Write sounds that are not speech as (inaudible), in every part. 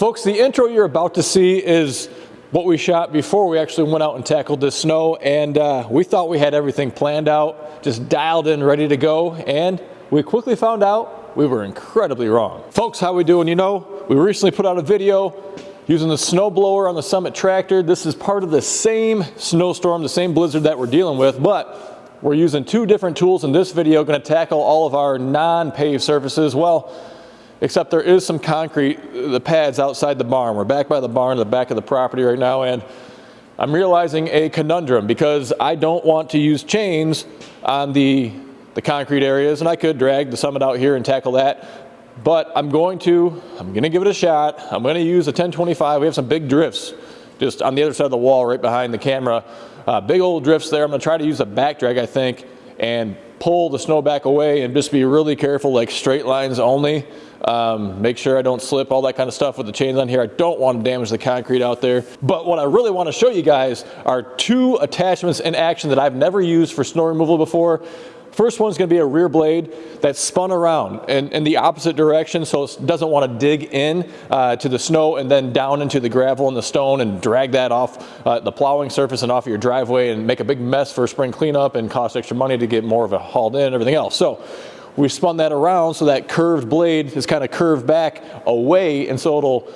Folks, the intro you're about to see is what we shot before we actually went out and tackled this snow and uh, we thought we had everything planned out, just dialed in, ready to go and we quickly found out we were incredibly wrong. Folks, how we doing? You know, we recently put out a video using the snow blower on the Summit tractor. This is part of the same snowstorm, the same blizzard that we're dealing with, but we're using two different tools in this video, gonna tackle all of our non-paved surfaces. Well, except there is some concrete, the pads outside the barn. We're back by the barn, the back of the property right now, and I'm realizing a conundrum because I don't want to use chains on the, the concrete areas, and I could drag the Summit out here and tackle that, but I'm going to, I'm gonna give it a shot. I'm gonna use a 1025. We have some big drifts just on the other side of the wall right behind the camera. Uh, big old drifts there. I'm gonna try to use a back drag, I think, and pull the snow back away and just be really careful, like straight lines only. Um, make sure I don't slip, all that kind of stuff with the chains on here. I don't want to damage the concrete out there. But what I really want to show you guys are two attachments in action that I've never used for snow removal before. First one's gonna be a rear blade that's spun around in, in the opposite direction so it doesn't wanna dig in uh, to the snow and then down into the gravel and the stone and drag that off uh, the plowing surface and off your driveway and make a big mess for spring cleanup and cost extra money to get more of it hauled in and everything else. So we spun that around so that curved blade is kind of curved back away and so it'll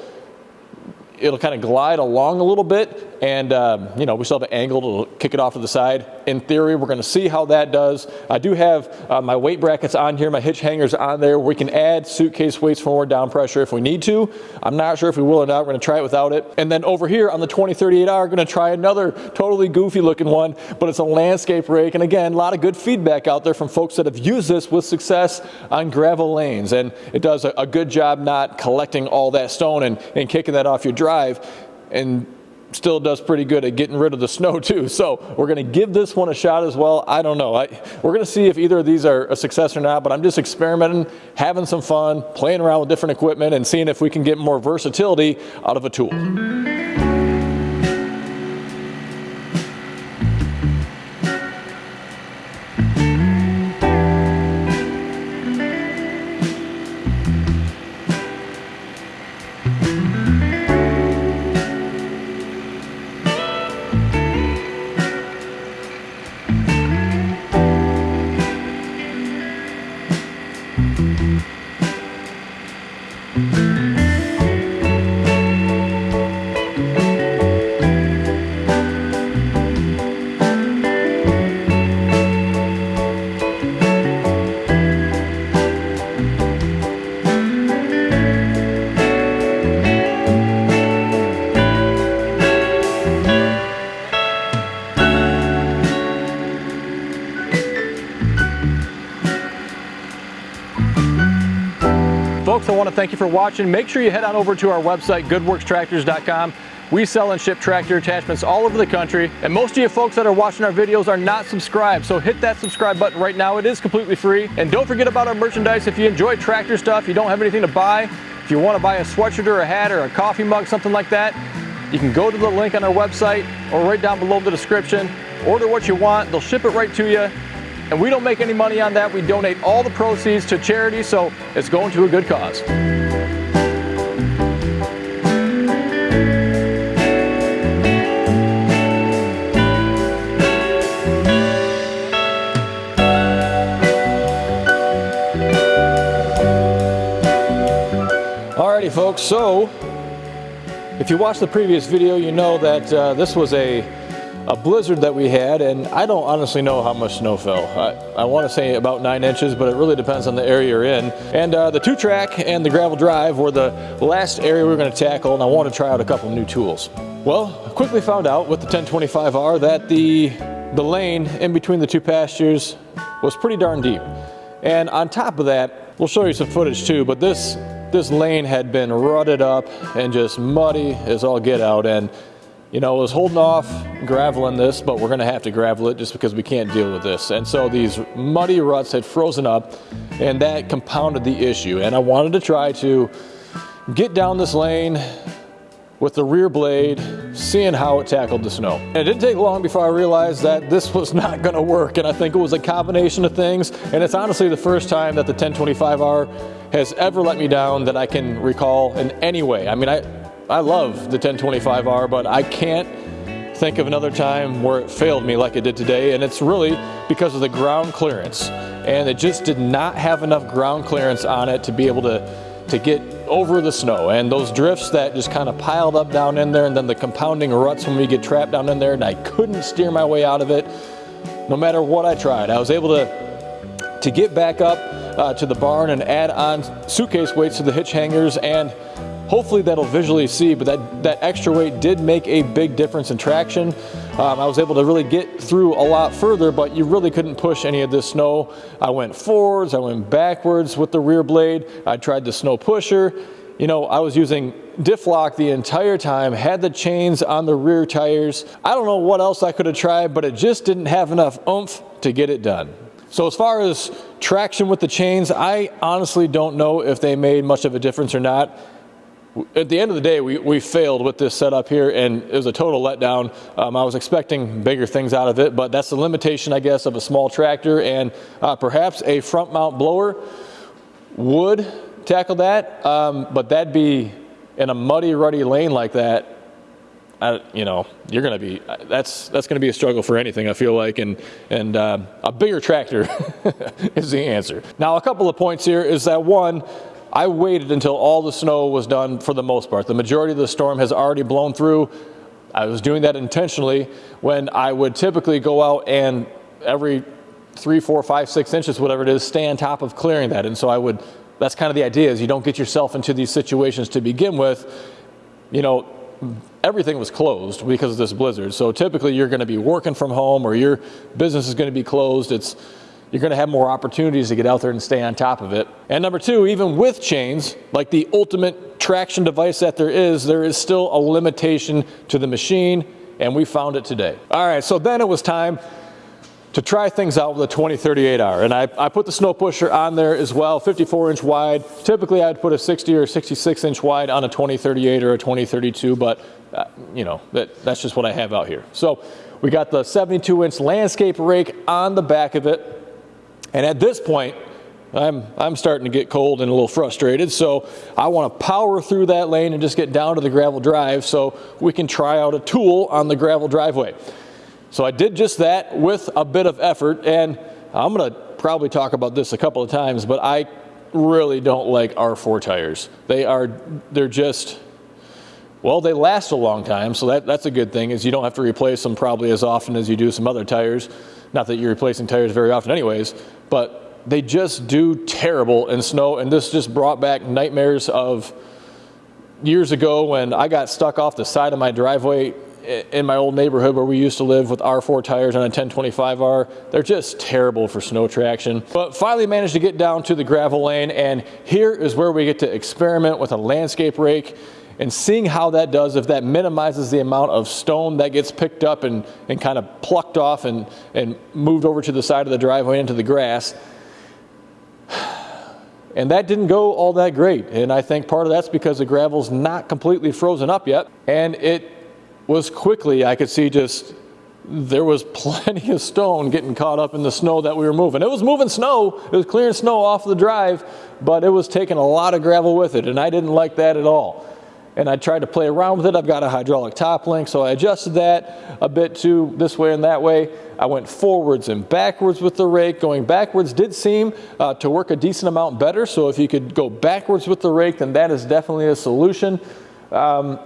it'll kind of glide along a little bit and um, you know we still have an angle to kick it off to the side. In theory we're going to see how that does. I do have uh, my weight brackets on here my hitch hangers on there. We can add suitcase weights for more down pressure if we need to. I'm not sure if we will or not. We're going to try it without it. And then over here on the 2038r we're going to try another totally goofy looking one but it's a landscape rake. And again a lot of good feedback out there from folks that have used this with success on gravel lanes. And it does a, a good job not collecting all that stone and, and kicking that off your drive and still does pretty good at getting rid of the snow too. (laughs) So we're gonna give this one a shot as well. I don't know. I, we're gonna see if either of these are a success or not, but I'm just experimenting, having some fun, playing around with different equipment and seeing if we can get more versatility out of a tool. Thank you for watching. Make sure you head on over to our website, goodworkstractors.com. We sell and ship tractor attachments all over the country, and most of you folks that are watching our videos are not subscribed, so hit that subscribe button right now. It is completely free. And don't forget about our merchandise. If you enjoy tractor stuff, you don't have anything to buy, if you want to buy a sweatshirt or a hat or a coffee mug, something like that, you can go to the link on our website or right down below the description, order what you want, they'll ship it right to you, and we don't make any money on that. We donate all the proceeds to charity, so it's going to a good cause. Alrighty folks, so if you watched the previous video, you know that uh, this was a a blizzard that we had, and I don't honestly know how much snow fell. I, I want to say about nine inches, but it really depends on the area you're in. And uh, the two track and the gravel drive were the last area we were going to tackle, and I want to try out a couple new tools. Well, I quickly found out with the 1025R that the, the lane in between the two pastures was pretty darn deep. And on top of that, we'll show you some footage too, but this, this lane had been rutted up and just muddy as all get out. And you know, I was holding off graveling this, but we're gonna have to gravel it just because we can't deal with this. And so these muddy ruts had frozen up and that compounded the issue. And I wanted to try to get down this lane with the rear blade seeing how it tackled the snow. And it didn't take long before I realized that this was (laughs) not gonna work and I think it was a combination of things and it's honestly the first time that the 1025R has ever let me down that I can recall in any way. I mean, I, I love the 1025R, but I can't think of another time where it failed me like it did today and it's really because of the ground clearance and it just did not have enough ground clearance on it to be able to to get over the snow and those drifts that just kind of piled up down in there and then the compounding ruts when we get trapped down in there and I couldn't steer my way out of it no matter what I tried. I was able to to get back up uh, to the barn and add on suitcase weights to the hitch hangers and hopefully that'll visually see, but that, that extra weight did make a big difference in traction. Um, I was able to really get through a lot further, but you really couldn't push any of this snow. I went forwards, I went backwards with the rear blade. I tried the snow pusher. You know, I was using diff lock the entire time, had the chains on the rear tires. I don't know what else I could have tried, but it just didn't have enough oomph to get it done. So as far as traction with the chains, I honestly don't know if they made much of a difference or not at the end of the day, we, we failed with this setup here, and it was a total letdown. Um, I was expecting bigger things out of it, but that's the limitation, I guess, of a small tractor, and uh, perhaps a front mount blower would tackle that, um, but that'd be in a muddy, ruddy lane like that. I, you know, you're going to be that's that's going to be a struggle for anything. I feel like, and and uh, a bigger tractor (laughs) is the answer. Now, a couple of points here is that one I waited until all the snow was done for the most part. The majority of the storm has already blown through. I was doing that intentionally when I would typically go out and every three, four, five, six inches, whatever it is, stay on top of clearing that. And so I would, that's kind of the idea is you don't get yourself into these situations to begin with. You know, everything was closed because of this blizzard. So typically you're going to be working from home or your business is going to be closed. It's, you're going to have more opportunities to get out there and stay on top of it. And number two, even with chains, like the ultimate traction device that there is, there is still a limitation to the machine, and we found it today. All right, so then it was time to try things out with a 2038R. And I, I, put the snow pusher on there as well, 54 inch wide. Typically I'd put a 60 or 66 inch wide on a 2038 or a 2032, but uh, you know, that, that's just what I have out here. So we got the 72 inch landscape rake on the back of it. And at this point, I'm, I'm starting to get cold and a little frustrated, so I want to power through that lane and just get down to the gravel drive so we can try out a tool on the gravel driveway. So I did just that with a bit of effort, and I'm going to probably talk about this a couple of times, but I really don't like R4 tires. They are, they're just, well, they last a long time, so that, that's a good thing is you don't have to replace them probably as often as you do some other tires. Not that you're replacing tires very often anyways, but they just do terrible in snow. And this just brought back nightmares of years ago when I got stuck off the side of my driveway in my old neighborhood where we used to live with R4 tires on a 1025R. They're just terrible for snow traction. But finally managed to get down to the gravel lane and here is where we get to experiment with a landscape rake and seeing how that does, if that minimizes the amount of stone that gets picked up and, and kind of plucked off and, and moved over to the side of the driveway into the grass. (sighs) And that didn't go all that great. And I think part of that's because the gravel's not completely frozen up yet. And it was quickly, I could see just, there was (laughs) plenty of stone getting caught up in the snow that we were moving. It was moving snow, it was clearing snow off the drive, but it was taking a lot of gravel with it. And I didn't like that at all and I tried to play around with it. I've got a hydraulic top link, so I adjusted that a bit to this way and that way. I went forwards and backwards with the rake. Going backwards did seem uh, to work a decent amount better, so if you could go backwards with the rake, then that is definitely a solution. Um,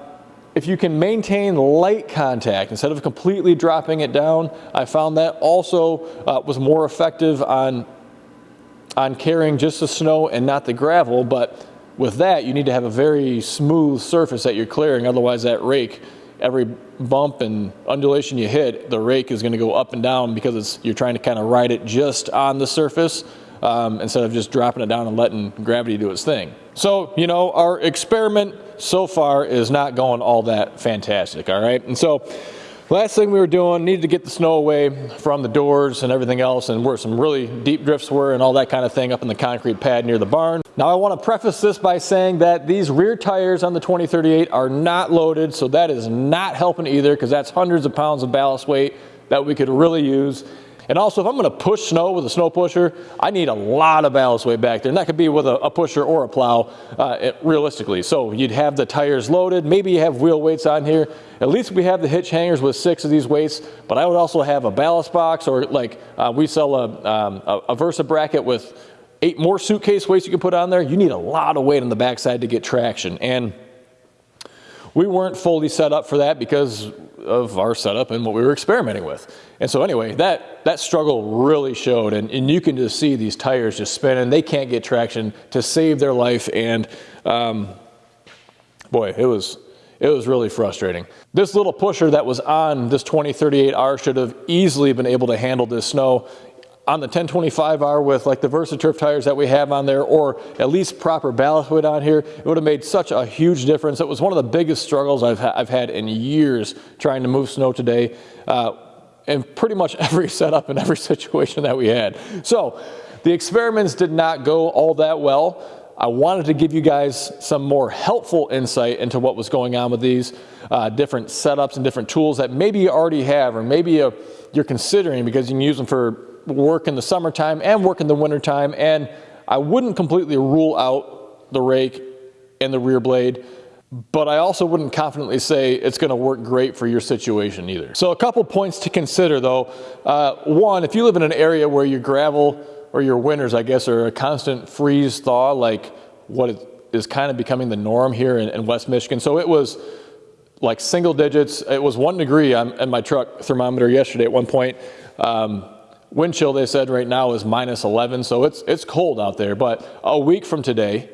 if you can maintain light contact instead of completely dropping it down, I found that also uh, was more effective on, on carrying just the snow and not the gravel, but with that, you need to have a very smooth surface that you're clearing, otherwise that rake, every bump and undulation you hit, the rake is gonna go up and down because it's, you're trying to kind of ride it just on the surface um, instead of just dropping it down and letting gravity do its thing. So, you know, our experiment so far is not going all that fantastic, all right? And so Last thing we were doing, needed to get the snow away from the doors and everything else and where some really deep drifts were and all that kind of thing up in the concrete pad near the barn. Now I want to preface this by saying that these rear tires on the 2038 are not loaded, so that is not helping either because that's hundreds of pounds of ballast weight that we could really use. And also, if I'm gonna push snow with a snow pusher, I need a lot of ballast weight back there. And that could be with a, a pusher or a plow, uh, it, realistically. So you'd have the tires loaded, maybe you have wheel weights on here. At least we have the hitch hangers with six of these weights, but I would also have a ballast box or like uh, we sell a, um, a, a Versa bracket with eight more suitcase weights you can put on there. You need a lot of weight on the backside to get traction. And we weren't fully set up for that because of our setup and what we were experimenting with. And so anyway, that, that struggle really showed and, and you can just see these tires just spinning. They can't get traction to save their life. And um, boy, it was, it was really frustrating. This little pusher that was on this 2038R should have easily been able to handle this snow on the 1025R with like the VersaTurf tires that we have on there or at least proper ballast weight on here, it would have made such a huge difference. It was one of the biggest struggles I've, ha I've had in years trying to move snow today uh, in pretty much (laughs) every setup and every situation that we had. So the experiments did not go all that well. I wanted to give you guys some more helpful insight into what was going on with these uh, different setups and different tools that maybe you already have or maybe you, you're considering because you can use them for work in the summertime and work in the wintertime. And I wouldn't completely rule out the rake and the rear blade, but I also wouldn't confidently say it's gonna work great for your situation either. So a couple points to consider though. Uh, one, if you live in an area where your gravel or your winters, I guess, are a constant freeze thaw, like what is kind of becoming the norm here in, in West Michigan. So it was like single digits. It was one degree on, on my truck thermometer yesterday at one point. Um, Wind chill, they said right now is minus 11, so it's, it's cold out there. But a week from today,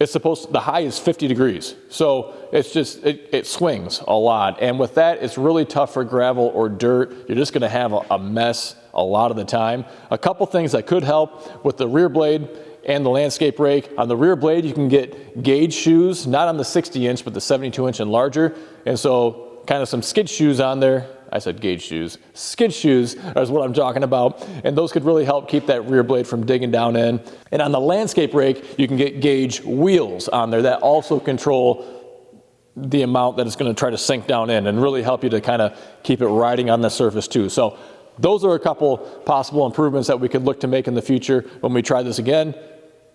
it's supposed to, the high is 50 degrees. So it's just, it, it, swings a lot. And with that, it's really tough for gravel or dirt. You're just gonna have a, a mess a lot of the time. A couple things that could help with the rear blade and the landscape rake. On the rear blade, you can get gauge shoes, not on the 60 inch, but the 72 inch and larger. And so kind of some skid shoes on there I said gauge shoes. Skid shoes is what I'm talking about. And those could really help keep that rear blade from digging down in. And on the landscape rake, you can get gauge wheels on there that also control the amount that it's gonna try to sink down in and really help you to kind of keep it riding on the surface too. So those are a couple possible improvements that we could look to make in the future when we try this again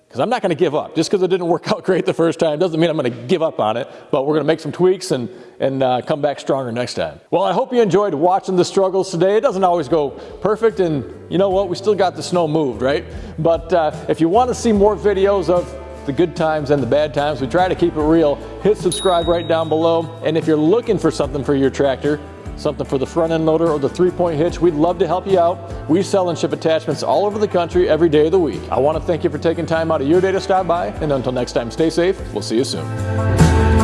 because I'm not going to give up. Just because it didn't work out great the first time doesn't mean I'm going to give up on it, but we're going to make some tweaks and, and uh, come back stronger next time. Well, I hope you enjoyed watching the struggles today. It doesn't always go perfect, and you know what? We still got the snow moved, right? But uh, if you want to see more videos of the good times and the bad times, we try to keep it real, hit subscribe right down below. And if you're looking for something for your tractor, something for the front end loader or the three point hitch, we'd love to help you out. We sell and ship attachments all over the country every day of the week. I want to thank you for taking time out of your day to stop by. And until next time, stay safe. We'll see you soon.